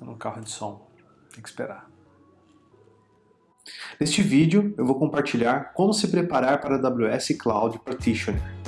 Estou no carro de som, tem que esperar. Neste vídeo eu vou compartilhar como se preparar para a AWS Cloud Practitioner.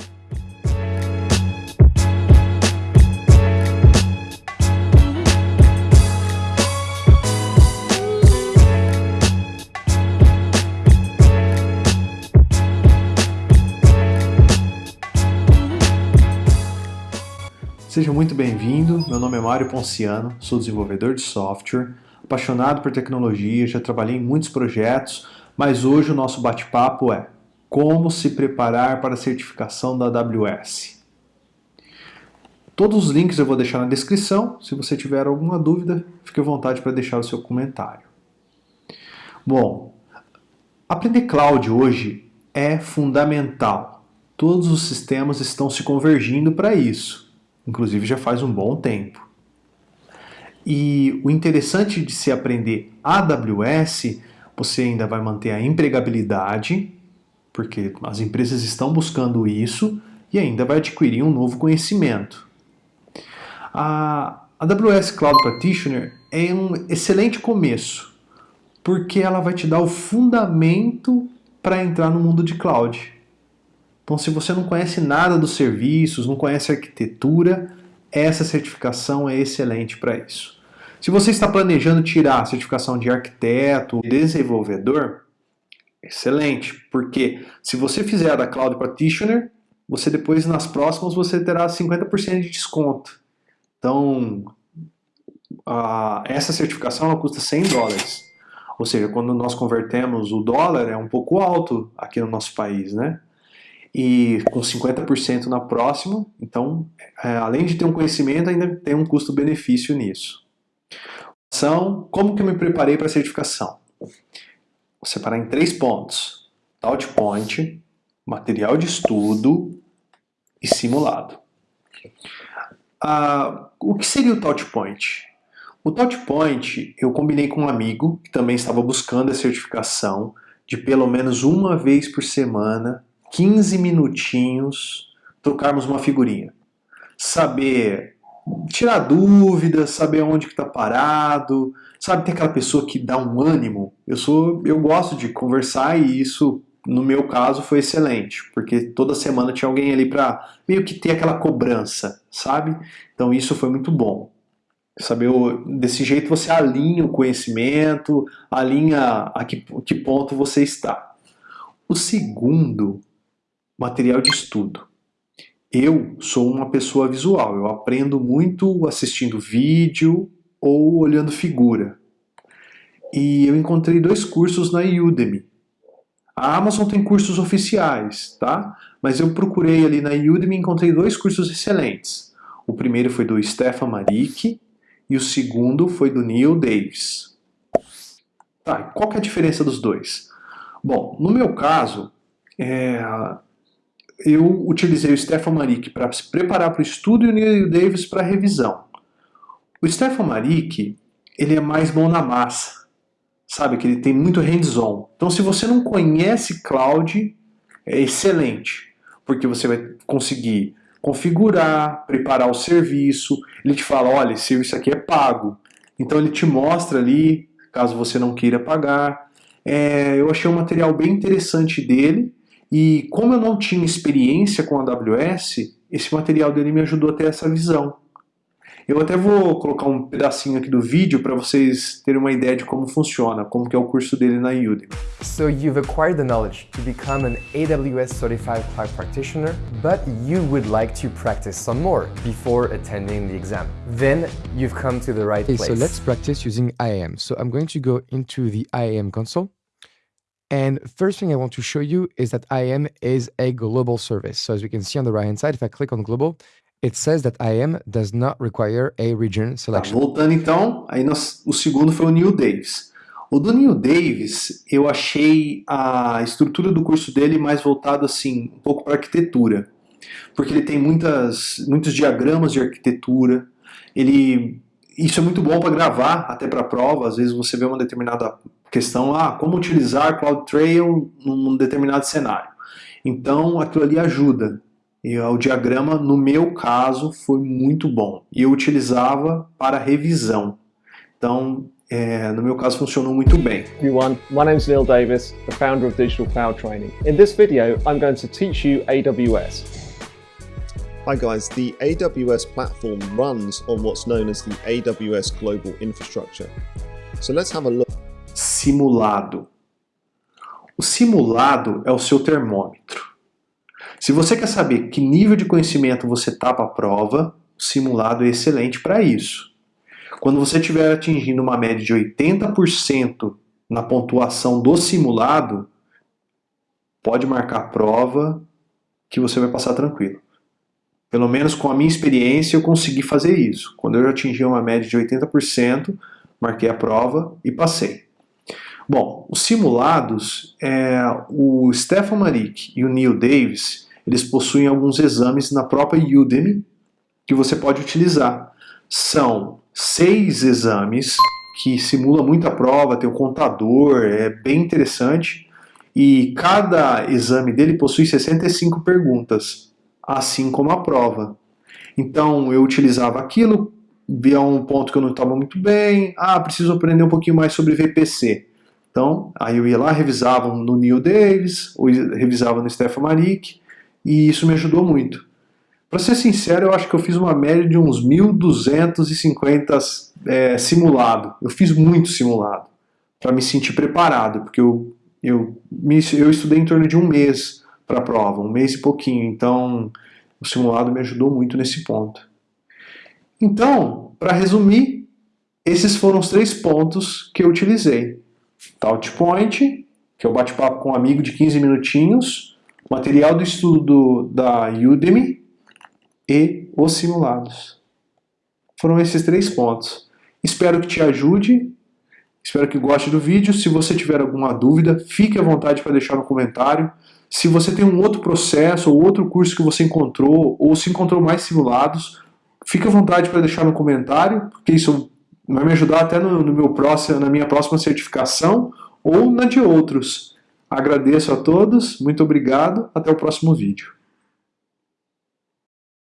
Seja muito bem-vindo, meu nome é Mário Ponciano, sou desenvolvedor de software, apaixonado por tecnologia, já trabalhei em muitos projetos, mas hoje o nosso bate-papo é como se preparar para a certificação da AWS. Todos os links eu vou deixar na descrição, se você tiver alguma dúvida, fique à vontade para deixar o seu comentário. Bom, aprender cloud hoje é fundamental. Todos os sistemas estão se convergindo para isso inclusive já faz um bom tempo. E o interessante de se aprender AWS, você ainda vai manter a empregabilidade, porque as empresas estão buscando isso, e ainda vai adquirir um novo conhecimento. A AWS Cloud Practitioner é um excelente começo, porque ela vai te dar o fundamento para entrar no mundo de cloud. Então, se você não conhece nada dos serviços, não conhece arquitetura, essa certificação é excelente para isso. Se você está planejando tirar a certificação de arquiteto, desenvolvedor, excelente, porque se você fizer da Cloud Practitioner, você depois nas próximas você terá 50% de desconto. Então, a, essa certificação ela custa 100 dólares. Ou seja, quando nós convertemos o dólar é um pouco alto aqui no nosso país, né? E com 50% na próxima. Então, é, além de ter um conhecimento, ainda tem um custo-benefício nisso. São, como que eu me preparei para a certificação? Vou separar em três pontos. Touchpoint, material de estudo e simulado. Ah, o que seria o Touchpoint? O Touchpoint eu combinei com um amigo que também estava buscando a certificação de pelo menos uma vez por semana 15 minutinhos, trocarmos uma figurinha. Saber tirar dúvidas, saber onde que está parado, sabe, ter aquela pessoa que dá um ânimo. Eu sou, eu gosto de conversar e isso, no meu caso, foi excelente, porque toda semana tinha alguém ali para meio que ter aquela cobrança, sabe? Então isso foi muito bom. Saber, desse jeito você alinha o conhecimento, alinha a que, que ponto você está. O segundo material de estudo. Eu sou uma pessoa visual, eu aprendo muito assistindo vídeo ou olhando figura. E eu encontrei dois cursos na Udemy. A Amazon tem cursos oficiais, tá? Mas eu procurei ali na Udemy e encontrei dois cursos excelentes. O primeiro foi do Stefan Marik e o segundo foi do Neil Davis. Tá, qual que é a diferença dos dois? Bom, no meu caso, é, eu utilizei o Stefan Marik para se preparar para o estudo e o Neil Davis para a revisão. O Stefan Marik, ele é mais bom na massa, sabe? Que ele tem muito hands-on. Então, se você não conhece cloud, é excelente, porque você vai conseguir configurar, preparar o serviço. Ele te fala, olha, esse serviço aqui é pago. Então, ele te mostra ali, caso você não queira pagar. É, eu achei um material bem interessante dele e como eu não tinha experiência com a AWS, esse material dele me ajudou a ter essa visão. Eu até vou colocar um pedacinho aqui do vídeo para vocês terem uma ideia de como funciona, como que é o curso dele na Udemy. So you've acquired the knowledge to become an AWS certified cloud practitioner, but you would like to practice some more before attending the exam. Then you've come to the right okay, place. So let's practice using IAM. So I'm going to go into the IAM console. And first thing I want to show you is that IAM is a global service. So as we can see on the right hand side, if I click on global, it says that IAM does not require a region selection. Tá, voltando então, aí nós, o segundo foi o Neil Davis. O do Neil Davis, eu achei a estrutura do curso dele mais voltado assim, um pouco para arquitetura. Porque ele tem muitas, muitos diagramas de arquitetura, ele isso é muito bom para gravar, até para prova. Às vezes você vê uma determinada questão, ah, como utilizar CloudTrail num determinado cenário. Então, aquilo ali ajuda. E o diagrama, no meu caso, foi muito bom. E eu utilizava para revisão. Então, é, no meu caso, funcionou muito bem. Everyone, my name is Neil Davis, the founder of Digital Cloud Training. In this video, I'm going to teach you AWS. Hi guys, the AWS platform runs on what's known as the AWS Global Infrastructure. So let's have a look. Simulado. O simulado é o seu termômetro. Se você quer saber que nível de conhecimento você está para a prova, o simulado é excelente para isso. Quando você estiver atingindo uma média de 80% na pontuação do simulado, pode marcar a prova que você vai passar tranquilo. Pelo menos com a minha experiência, eu consegui fazer isso. Quando eu atingi uma média de 80%, marquei a prova e passei. Bom, os simulados, é, o Stefan Marik e o Neil Davis, eles possuem alguns exames na própria Udemy que você pode utilizar. São seis exames que simula muita prova, tem o contador, é bem interessante. E cada exame dele possui 65 perguntas assim como a prova. Então eu utilizava aquilo, via um ponto que eu não estava muito bem, ah, preciso aprender um pouquinho mais sobre VPC. Então, aí eu ia lá, revisava no Neil Davis, ou revisava no Stefan Marik, e isso me ajudou muito. Para ser sincero, eu acho que eu fiz uma média de uns 1.250 é, simulado. Eu fiz muito simulado, para me sentir preparado, porque eu, eu, me, eu estudei em torno de um mês para a prova, um mês e pouquinho. Então, o simulado me ajudou muito nesse ponto. Então, para resumir, esses foram os três pontos que eu utilizei. Touchpoint, que é o bate-papo com um amigo de 15 minutinhos, material do estudo da Udemy e os simulados. Foram esses três pontos. Espero que te ajude, espero que goste do vídeo. Se você tiver alguma dúvida, fique à vontade para deixar no comentário. Se você tem um outro processo ou outro curso que você encontrou, ou se encontrou mais simulados, fique à vontade para deixar no comentário, porque isso vai me ajudar até no, no meu próximo, na minha próxima certificação ou na de outros. Agradeço a todos, muito obrigado, até o próximo vídeo.